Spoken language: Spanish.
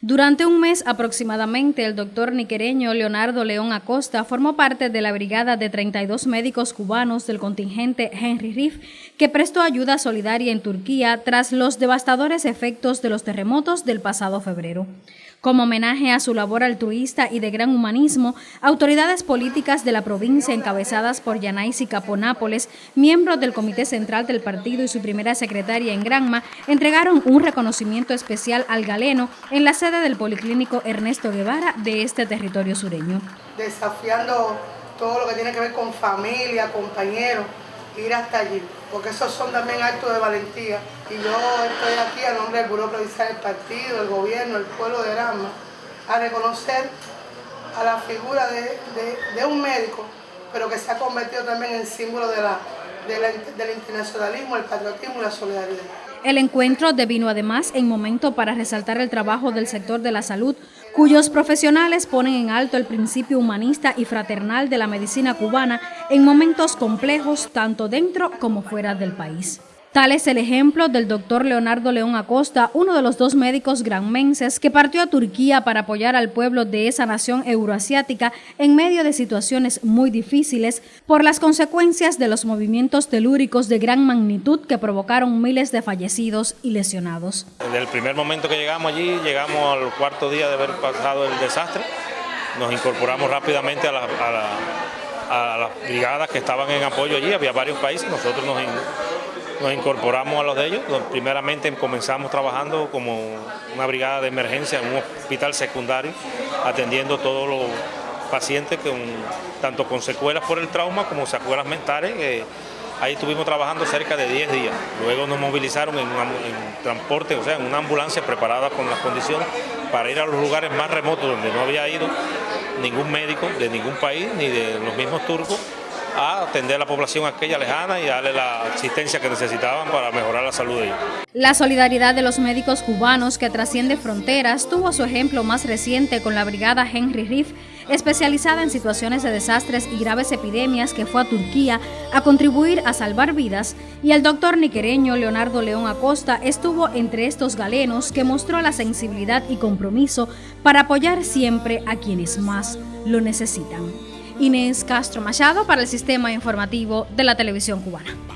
Durante un mes aproximadamente, el doctor niquereño Leonardo León Acosta formó parte de la brigada de 32 médicos cubanos del contingente Henry Riff, que prestó ayuda solidaria en Turquía tras los devastadores efectos de los terremotos del pasado febrero. Como homenaje a su labor altruista y de gran humanismo, autoridades políticas de la provincia encabezadas por Yanaisi Caponápoles, miembros del Comité Central del Partido y su primera secretaria en Granma, entregaron un reconocimiento especial al galeno en la sede del Policlínico Ernesto Guevara de este territorio sureño. Desafiando todo lo que tiene que ver con familia, compañeros, ir hasta allí, porque esos son también actos de valentía. Y yo estoy aquí a nombre del Buró Provincial del Partido, del Gobierno, del pueblo de Granma, a reconocer a la figura de, un médico, pero que se ha convertido también en símbolo de del internacionalismo, el patriotismo y la solidaridad. El encuentro devino además en momento para resaltar el trabajo del sector de la salud, cuyos profesionales ponen en alto el principio humanista y fraternal de la medicina cubana en momentos complejos tanto dentro como fuera del país. Tal es el ejemplo del doctor Leonardo León Acosta, uno de los dos médicos granmenses que partió a Turquía para apoyar al pueblo de esa nación euroasiática en medio de situaciones muy difíciles por las consecuencias de los movimientos telúricos de gran magnitud que provocaron miles de fallecidos y lesionados. Desde el primer momento que llegamos allí, llegamos al cuarto día de haber pasado el desastre, nos incorporamos rápidamente a, las brigadas que estaban en apoyo allí, había varios países, nosotros nos nos incorporamos a los de ellos. Primeramente comenzamos trabajando como una brigada de emergencia en un hospital secundario, atendiendo todos los pacientes con, tanto con secuelas por el trauma como secuelas mentales. ahí estuvimos trabajando cerca de 10 días. Luego nos movilizaron en, en transporte, o sea, en una ambulancia preparada con las condiciones para ir a los lugares más remotos donde no había ido ningún médico de ningún país, ni de los mismos turcos, a atender a la población aquella lejana y darle la asistencia que necesitaban para mejorar la salud de ellos. La solidaridad de los médicos cubanos que trasciende fronteras tuvo su ejemplo más reciente con la brigada Henry Riff, especializada en situaciones de desastres y graves epidemias que fue a Turquía a contribuir a salvar vidas, y el doctor niquereño Leonardo León Acosta estuvo entre estos galenos que mostró la sensibilidad y compromiso para apoyar siempre a quienes más lo necesitan. Inés Castro Machado para el Sistema Informativo de la Televisión Cubana.